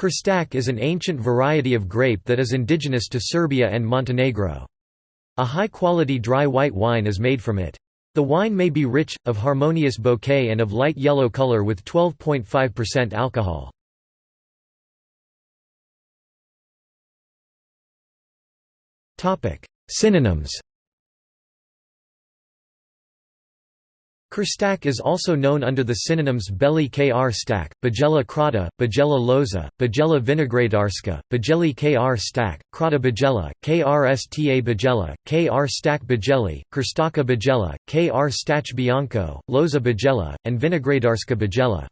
Krstak is an ancient variety of grape that is indigenous to Serbia and Montenegro. A high-quality dry white wine is made from it. The wine may be rich, of harmonious bouquet and of light yellow color with 12.5% alcohol. Synonyms Krstak is also known under the synonyms Beli kr stak, Bajela krata, Bajela loza, Bajela vinogradarska, Bajeli kr stak, Krata bajela, krsta bajela, kr stak bajeli, Krstaka bajela, kr stach bianco, Loza bajela, and Vinogradarska bajela.